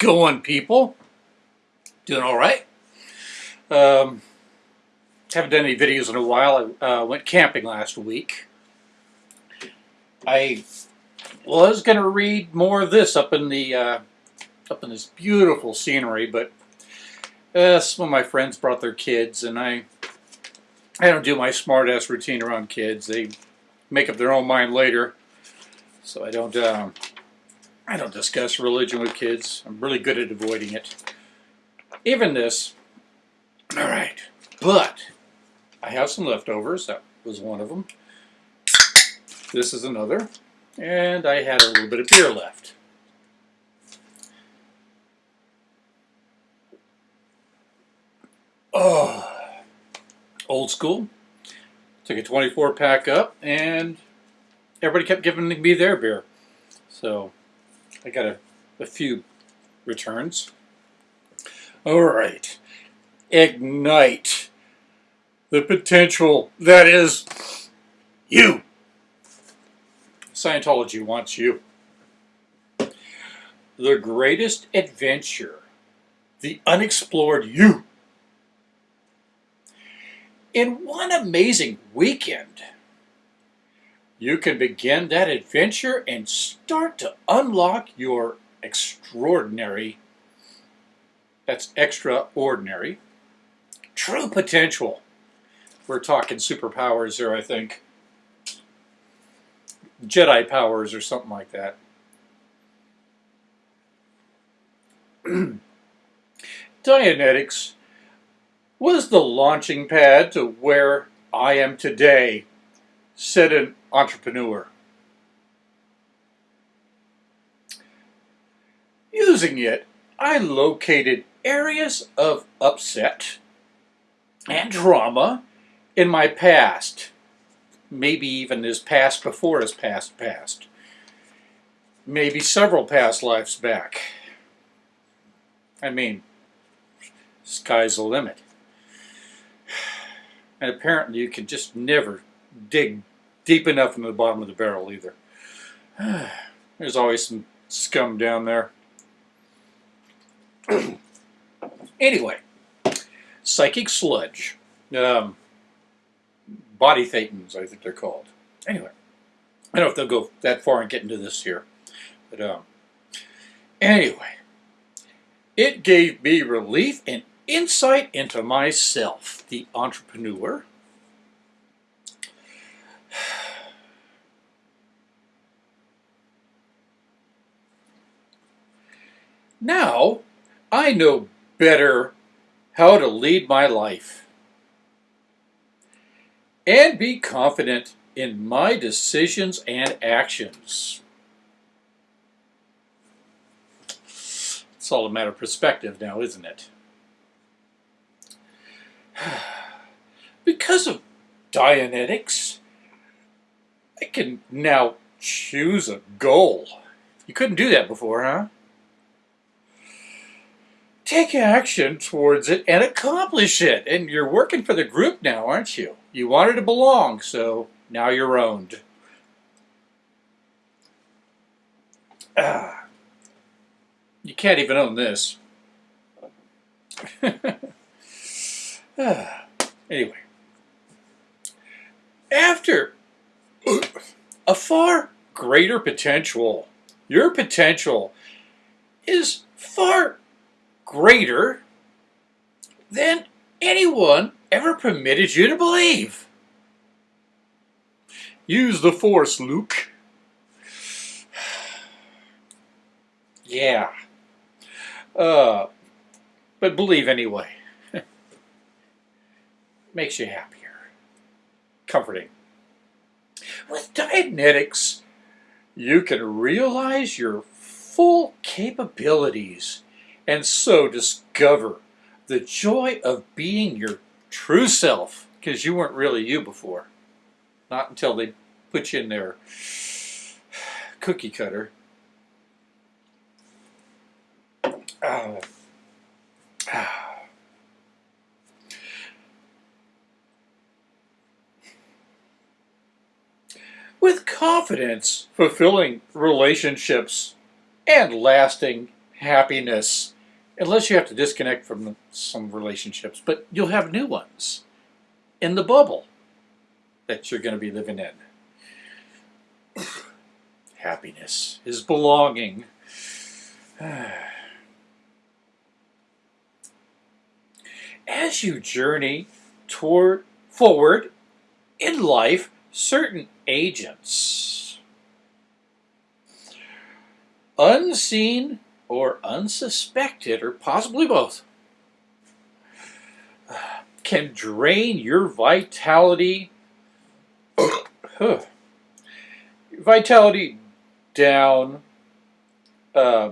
going, people? Doing all right? Um, haven't done any videos in a while. I uh, went camping last week. I was going to read more of this up in the uh, up in this beautiful scenery, but uh, some of my friends brought their kids, and I I don't do my smart-ass routine around kids. They make up their own mind later, so I don't um, I don't discuss religion with kids. I'm really good at avoiding it. Even this. All right, but I have some leftovers. That was one of them. This is another. And I had a little bit of beer left. Oh, old school. Took a 24 pack up and everybody kept giving me their beer. So I got a, a few returns. All right. Ignite the potential that is you. Scientology wants you. The greatest adventure, the unexplored you. In one amazing weekend, you can begin that adventure and start to unlock your extraordinary, that's extraordinary, true potential. We're talking superpowers here, I think. Jedi powers or something like that. Dianetics was the launching pad to where I am today, said an entrepreneur. Using it, I located areas of upset and drama in my past maybe even his past before his past past. Maybe several past lives back. I mean, sky's the limit. And apparently you can just never dig deep enough into the bottom of the barrel either. There's always some scum down there. anyway, psychic sludge. Um, body thetans, I think they're called. Anyway, I don't know if they'll go that far and get into this here. But um, anyway, it gave me relief and insight into myself, the entrepreneur. Now, I know better how to lead my life and be confident in my decisions and actions. It's all a matter of perspective now, isn't it? Because of Dianetics, I can now choose a goal. You couldn't do that before, huh? Take action towards it and accomplish it. And you're working for the group now, aren't you? You wanted to belong, so now you're owned. Ah. You can't even own this. ah. Anyway. After a far greater potential, your potential is far greater than anyone ever permitted you to believe. Use the force, Luke. yeah. Uh, but believe anyway. Makes you happier. Comforting. With Dianetics, you can realize your full capabilities and so discover the joy of being your true self, because you weren't really you before. Not until they put you in their cookie cutter. With confidence, fulfilling relationships and lasting happiness, unless you have to disconnect from some relationships, but you'll have new ones in the bubble that you're going to be living in. happiness is belonging. As you journey toward forward in life, certain agents, unseen or unsuspected, or possibly both, can drain your vitality vitality down uh,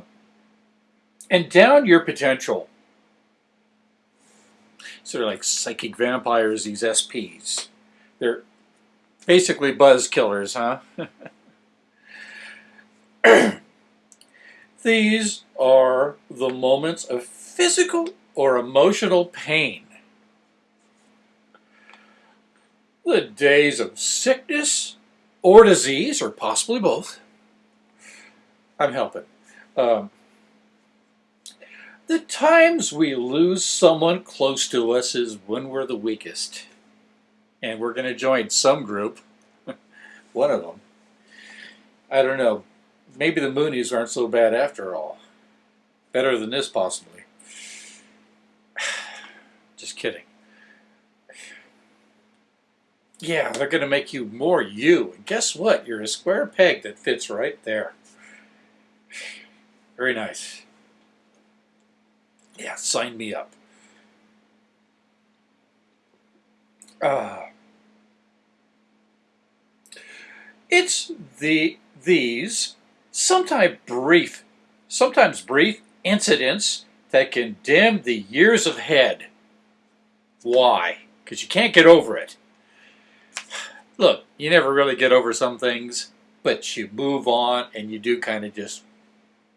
and down your potential. So they're like psychic vampires, these SPs. They're basically buzz killers, huh? these are the moments of physical or emotional pain. The days of sickness or disease, or possibly both. I'm helping. Um, the times we lose someone close to us is when we're the weakest. And we're going to join some group, one of them. I don't know. Maybe the Moonies aren't so bad after all. Better than this, possibly. Just kidding. Yeah, they're going to make you more you. And guess what? You're a square peg that fits right there. Very nice. Yeah, sign me up. Uh, it's the these sometimes brief, sometimes brief incidents that can dim the years ahead. Why? Because you can't get over it. Look, you never really get over some things, but you move on and you do kind of just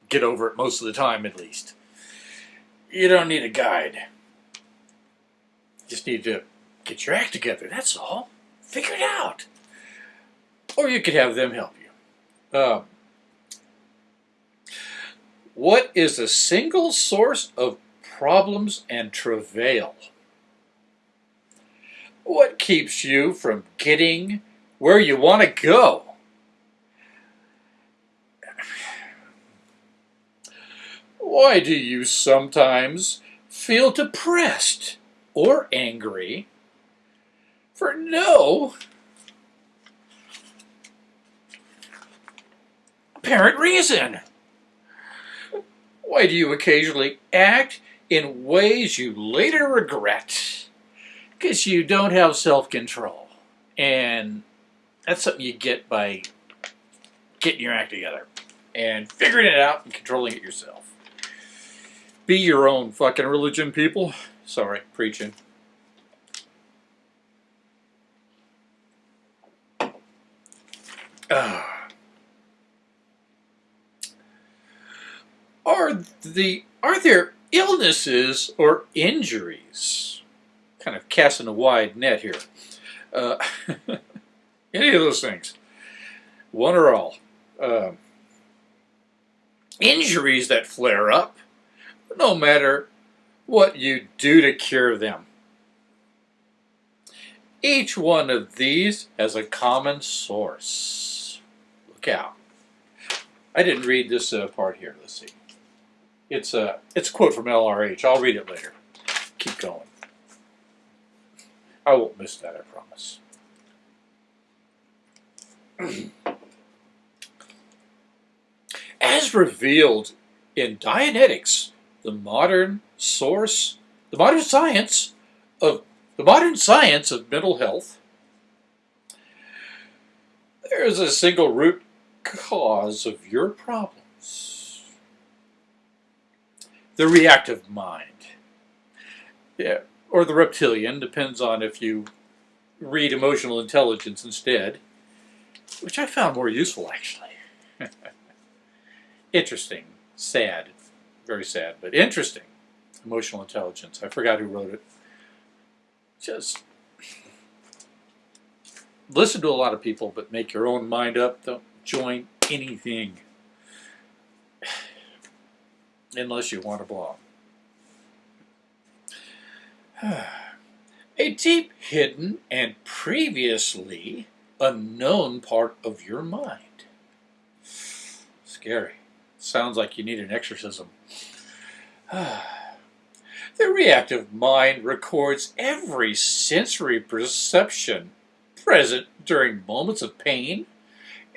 get over it most of the time at least. You don't need a guide. Just need to get your act together, that's all. Figure it out. Or you could have them help you. Um, what is a single source of problems and travail? What keeps you from getting where you want to go? Why do you sometimes feel depressed or angry for no apparent reason? Why do you occasionally act in ways you later regret? because you don't have self-control. And that's something you get by getting your act together and figuring it out and controlling it yourself. Be your own fucking religion, people. Sorry, preaching. Uh, are the are there illnesses or injuries kind of casting a wide net here. Uh, any of those things, one or all. Uh, injuries that flare up, no matter what you do to cure them. Each one of these has a common source. Look out. I didn't read this uh, part here. Let's see. It's a, it's a quote from LRH. I'll read it later. Keep going. I won't miss that, I promise. As revealed in Dianetics, the modern source, the modern science of the modern science of mental health, there is a single root cause of your problems. The reactive mind. Yeah, or the reptilian, depends on if you read emotional intelligence instead, which I found more useful actually. interesting, sad, very sad, but interesting. Emotional intelligence. I forgot who wrote it. Just listen to a lot of people, but make your own mind up. Don't join anything. Unless you want to belong. A deep, hidden, and previously unknown part of your mind. Scary. Sounds like you need an exorcism. the reactive mind records every sensory perception present during moments of pain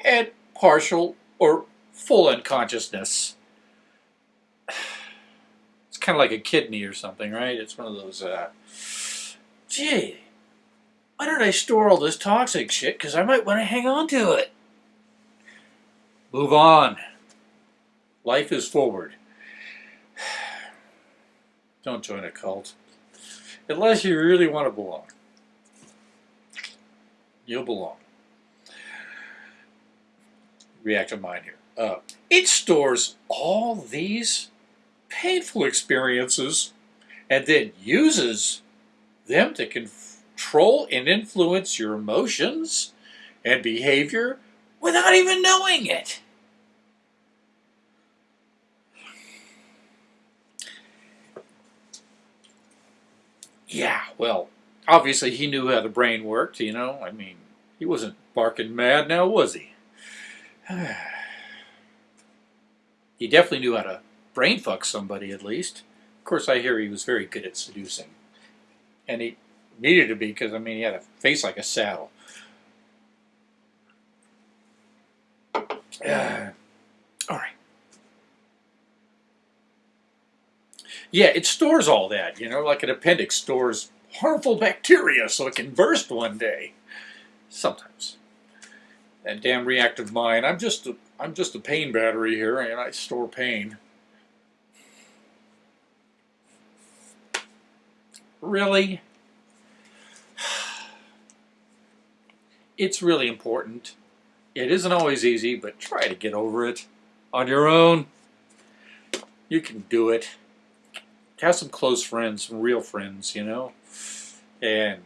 and partial or full unconsciousness. It's kind of like a kidney or something, right? It's one of those, uh, gee, why don't I store all this toxic shit? Because I might want to hang on to it. Move on. Life is forward. Don't join a cult. Unless you really want to belong. You'll belong. Reactive mind here. Uh, it stores all these painful experiences and then uses them to control and influence your emotions and behavior without even knowing it. Yeah, well, obviously he knew how the brain worked, you know. I mean, he wasn't barking mad now, was he? he definitely knew how to brain fuck somebody at least. Of course, I hear he was very good at seducing. And he needed to be because, I mean, he had a face like a saddle. Uh, all right. Yeah, it stores all that, you know, like an appendix stores harmful bacteria so it can burst one day. Sometimes. That damn reactive mind. I'm just a, I'm just a pain battery here, and I store pain. Really? It's really important. It isn't always easy, but try to get over it on your own. You can do it have some close friends, some real friends, you know, and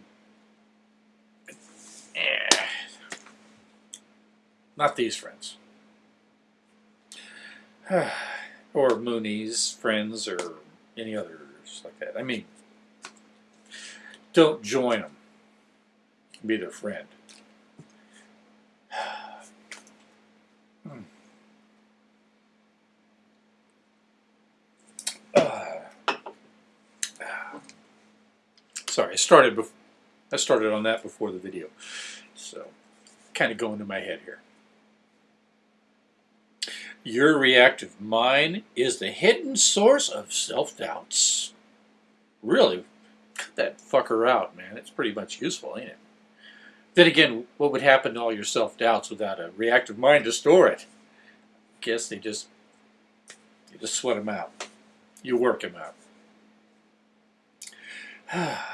eh, not these friends. or Moonies' friends or any others like that. I mean, don't join them. Be their friend. Sorry, I started before, I started on that before the video. So, kind of going to my head here. Your reactive mind is the hidden source of self-doubts. Really, cut that fucker out, man. It's pretty much useful, ain't it? Then again, what would happen to all your self-doubts without a reactive mind to store it? I Guess they just, you just sweat them out. You work them out.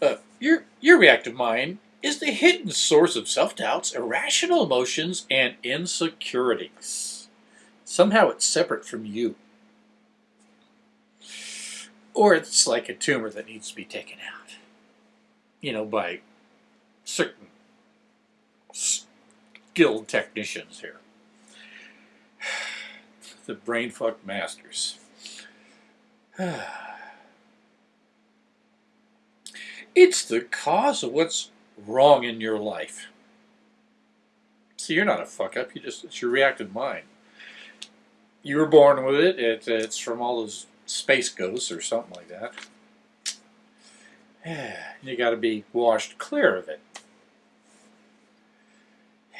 Uh, your, your reactive mind is the hidden source of self-doubts, irrational emotions, and insecurities. Somehow it's separate from you. Or it's like a tumor that needs to be taken out. You know, by certain skilled technicians here. The brain fuck masters. It's the cause of what's wrong in your life. See, you're not a fuck up. You just it's your reactive mind. You were born with it. it it's from all those space ghosts or something like that. You got to be washed clear of it.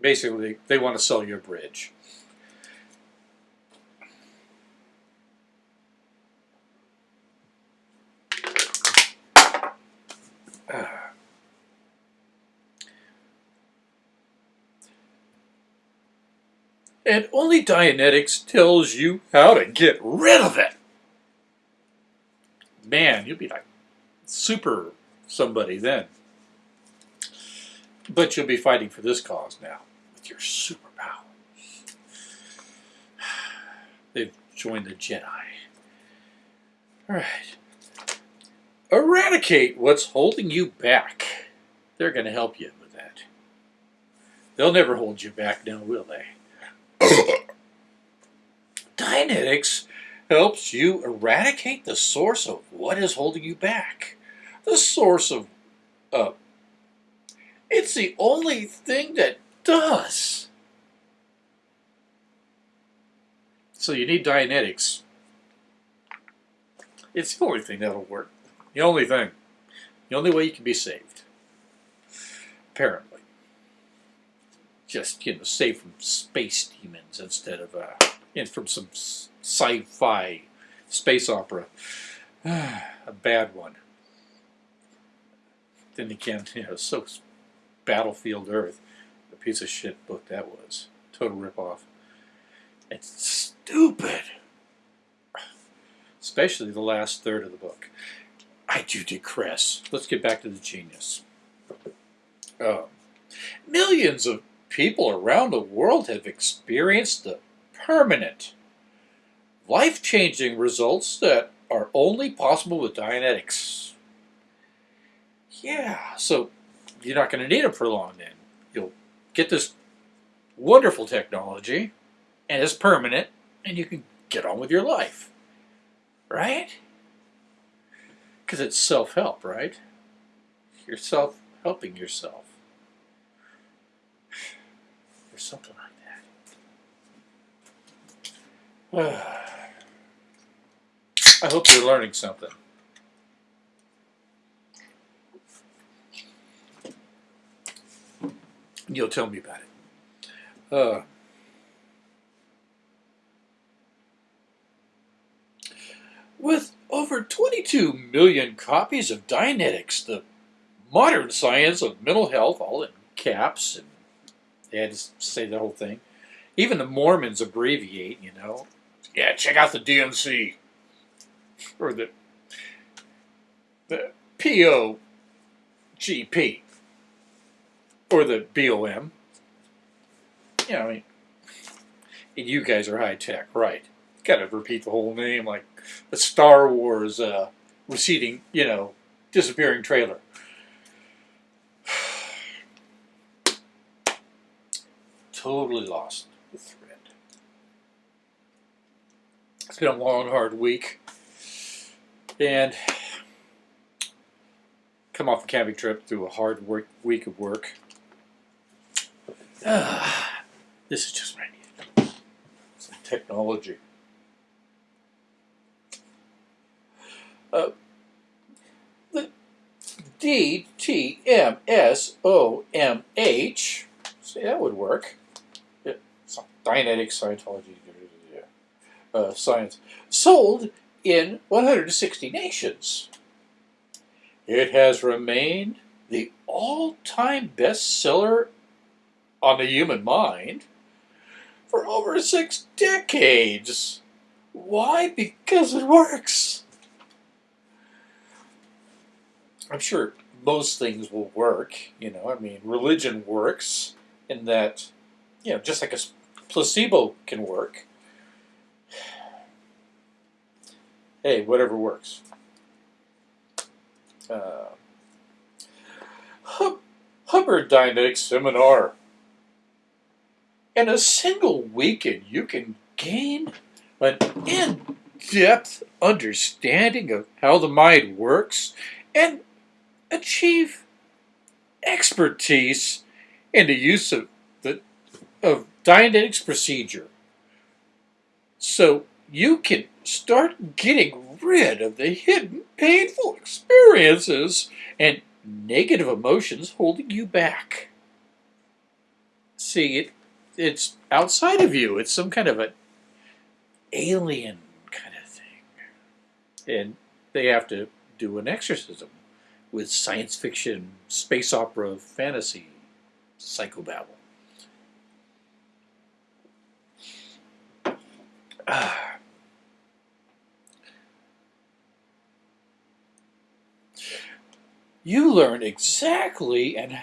Basically, they want to sell you a bridge. And only Dianetics tells you how to get rid of it. Man, you'll be like super somebody then. But you'll be fighting for this cause now with your superpower. They've joined the Jedi. All right. Eradicate what's holding you back. They're going to help you with that. They'll never hold you back now, will they? Dianetics helps you eradicate the source of what is holding you back. The source of, uh, it's the only thing that does. So you need Dianetics. It's the only thing that'll work. The only thing. The only way you can be saved. Apparently. Just, you know, saved from space demons instead of, uh, you from some sci-fi space opera. a bad one. Then again, you know, so Battlefield Earth. A piece of shit book that was. Total ripoff. It's stupid. Especially the last third of the book. I do digress. Let's get back to the genius. Um, millions of people around the world have experienced the permanent, life-changing results that are only possible with Dianetics. Yeah, so you're not going to need them for long then. You'll get this wonderful technology, and it's permanent, and you can get on with your life. Right? Because it's self-help, right? You're self-helping yourself. Something like that. I hope you're learning something. You'll tell me about it. Uh, with over 22 million copies of Dianetics, the modern science of mental health, all in caps, and they had to say the whole thing. Even the Mormons abbreviate, you know. Yeah, check out the D&C. Or the, the POGP. Or the BOM. You know, I mean, and you guys are high tech, right? Got to repeat the whole name like a Star Wars uh, receding, you know, disappearing trailer. Totally lost the thread. It's been a long, hard week. And come off a camping trip through a hard work week of work. Uh, this is just what I. Some technology. Uh, the D-T-M-S-O-M-H, see that would work. Dianetic Scientology uh, Science, sold in 160 nations. It has remained the all-time bestseller on the human mind for over six decades. Why? Because it works. I'm sure most things will work. You know, I mean, religion works in that, you know, just like a placebo can work. Hey, whatever works. Uh, Hubbard Dianetics Seminar. In a single weekend, you can gain an in-depth understanding of how the mind works and achieve expertise in the use of the of Dianetics procedure. So you can start getting rid of the hidden painful experiences and negative emotions holding you back. See, it it's outside of you. It's some kind of an alien kind of thing. And they have to do an exorcism with science fiction, space opera, fantasy, psychobabble. Ah. You learn exactly and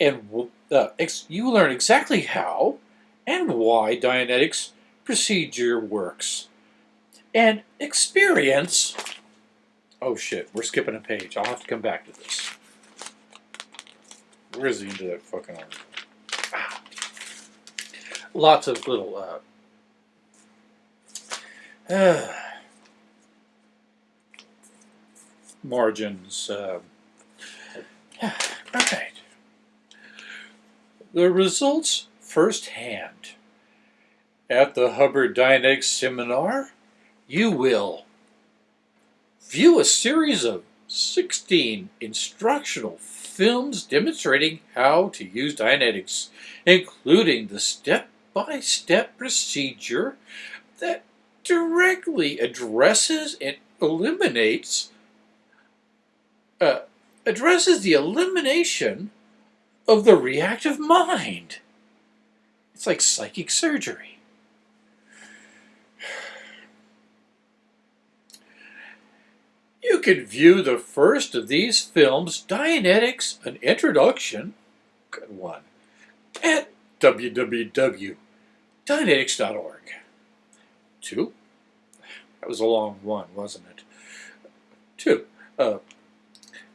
and uh, you learn exactly how and why Dianetics procedure works, and experience Oh shit, we're skipping a page. I'll have to come back to this. Where is the end of that fucking article? lots of little uh, margins. Uh, right. The results firsthand. At the Hubbard Dianetics Seminar, you will view a series of 16 instructional films demonstrating how to use Dianetics, including the step-by-step procedure that directly addresses and eliminates uh, addresses the elimination of the reactive mind. It's like psychic surgery. You can view the first of these films, Dianetics, an introduction, good one, at www.dianetics.org. Two, that was a long one, wasn't it? Two, uh,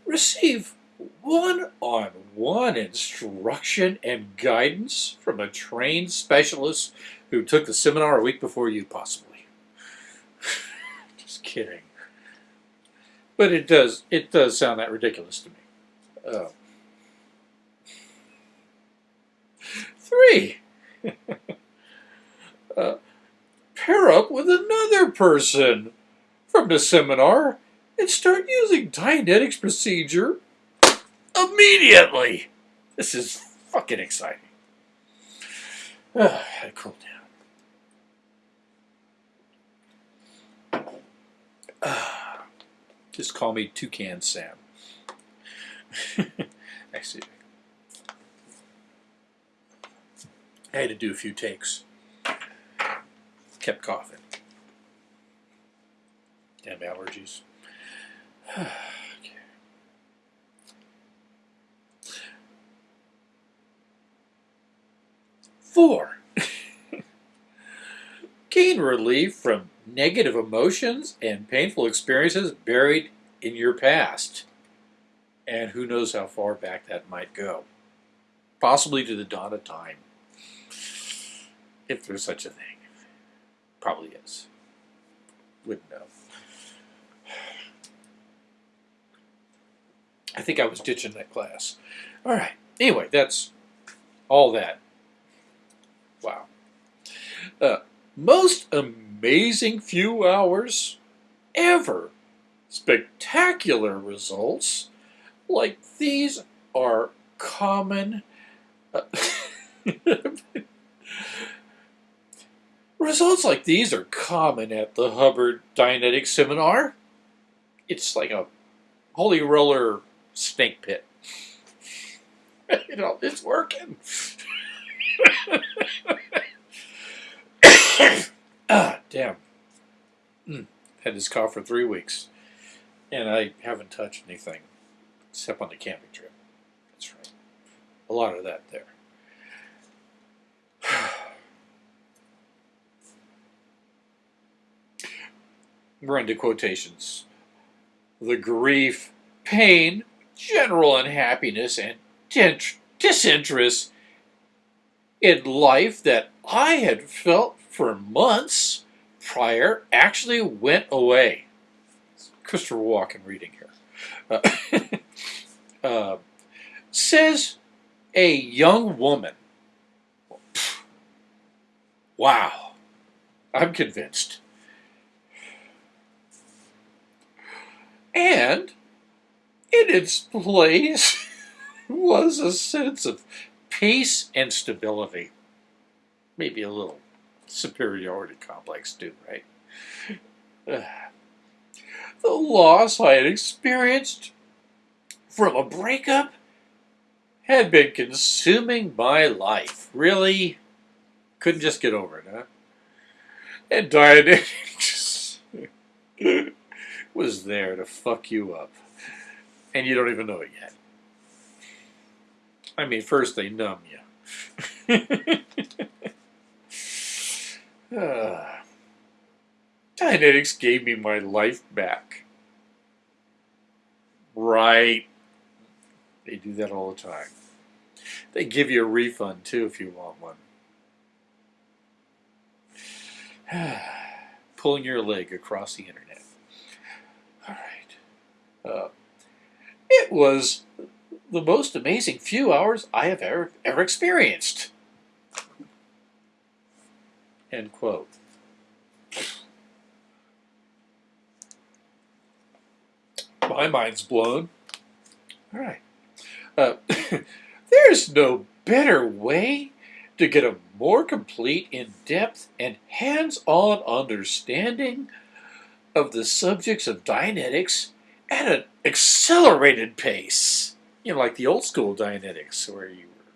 receive one-on-one instruction and guidance from a trained specialist who took the seminar a week before you, possibly. Just kidding. But it does it does sound that ridiculous to me. Uh, three. uh, pair up with person from the seminar and start using Dianetics procedure immediately. This is fucking exciting. I cool down. Just call me Toucan Sam. Actually, I had to do a few takes. Kept coughing. Damn allergies. Four. Gain relief from negative emotions and painful experiences buried in your past. And who knows how far back that might go. Possibly to the dawn of time. If there's such a thing. Probably is. Wouldn't know. I think I was ditching that class. All right. Anyway, that's all that. Wow. Uh, most amazing few hours ever. Spectacular results like these are common. Uh, results like these are common at the Hubbard Dianetic Seminar. It's like a holy roller snake pit. you know, it's working. ah, damn. Mm. Had this cough for three weeks, and I haven't touched anything except on the camping trip. That's right. A lot of that there. We're into quotations. The grief, pain, general unhappiness, and disinterest in life that I had felt for months prior actually went away. Christopher Walken reading here. Uh, uh, says a young woman. Wow, I'm convinced. And in its place was a sense of peace and stability. Maybe a little superiority complex too, right? the loss I had experienced from a breakup had been consuming my life. Really? Couldn't just get over it, huh? And Dianetics was there to fuck you up. And you don't even know it yet. I mean, first they numb you. uh, gave me my life back. Right. They do that all the time. They give you a refund too if you want one. Pulling your leg across the internet. All right. Uh, it was the most amazing few hours I have ever, ever experienced. End quote. My mind's blown. All right. Uh, there's no better way to get a more complete, in-depth, and hands-on understanding of the subjects of Dianetics at an accelerated pace. You know, like the old school Dianetics, where you were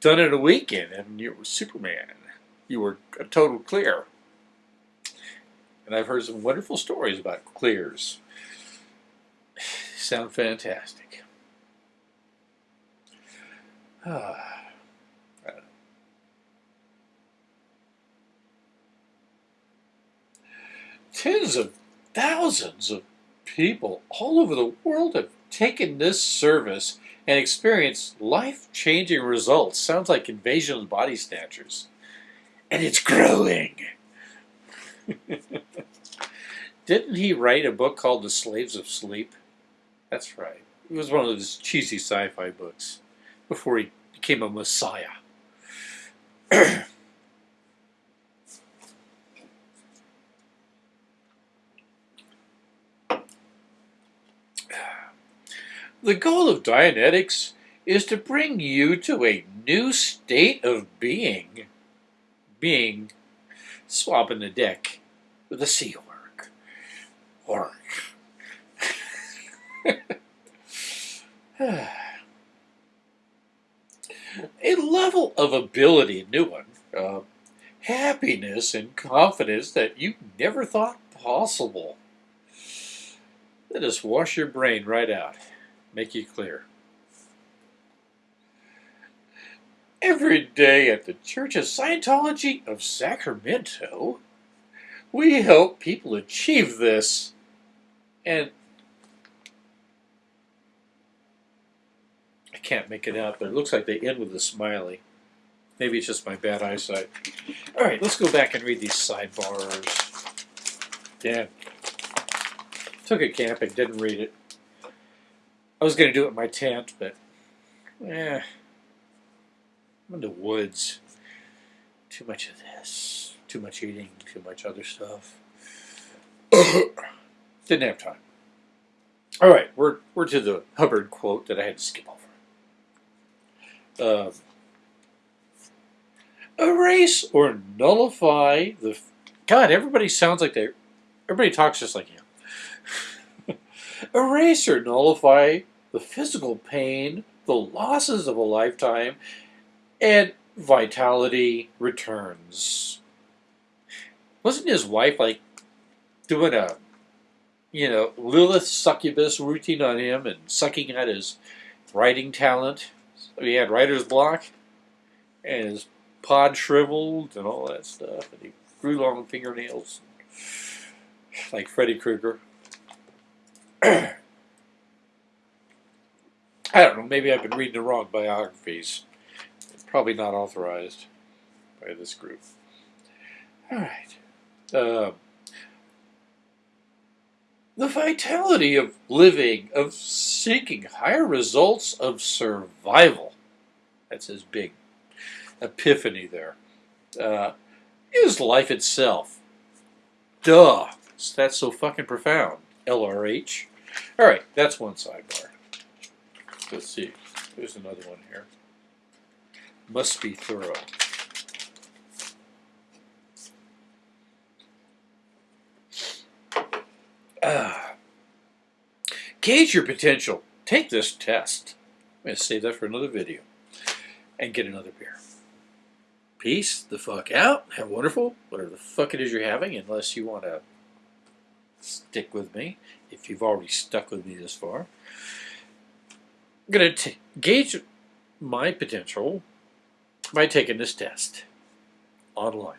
done in a weekend and you were Superman. You were a total clear. And I've heard some wonderful stories about clears. Sound fantastic. Ah. Tens of thousands of people all over the world have taken this service and experienced life-changing results. Sounds like Invasion of Body Snatchers. And it's growing. Didn't he write a book called The Slaves of Sleep? That's right. It was one of those cheesy sci-fi books before he became a messiah. The goal of Dianetics is to bring you to a new state of being. Being swapping the deck with a Sea Org. Org. a level of ability, new one, uh, happiness and confidence that you never thought possible. Let us wash your brain right out make you clear. Every day at the Church of Scientology of Sacramento, we help people achieve this. And I can't make it out, but it looks like they end with a smiley. Maybe it's just my bad eyesight. All right, let's go back and read these sidebars. Damn. Took it camping, didn't read it. I was going to do it in my tent, but eh, I'm in the woods. Too much of this, too much eating, too much other stuff. Didn't have time. All right, we're we're to the Hubbard quote that I had to skip over. Um, erase or nullify the. God, everybody sounds like they. Everybody talks just like him. Erase or nullify the physical pain, the losses of a lifetime, and vitality returns. Wasn't his wife like doing a, you know, Lilith succubus routine on him and sucking at his writing talent? So he had writer's block, and his pod shriveled and all that stuff, and he grew long fingernails like Freddy Krueger. I don't know, maybe I've been reading the wrong biographies. Probably not authorized by this group. All right. Uh, the vitality of living, of seeking higher results of survival. That's his big epiphany there. Uh, is life itself. Duh. That's so fucking profound. LRH. All right, that's one sidebar. Let's see. There's another one here. Must be thorough. Uh, gauge your potential. Take this test. I'm going to save that for another video. And get another beer. Peace the fuck out. Have wonderful, whatever the fuck it is you're having, unless you want to stick with me if you've already stuck with me this far. I'm going to gauge my potential by taking this test online.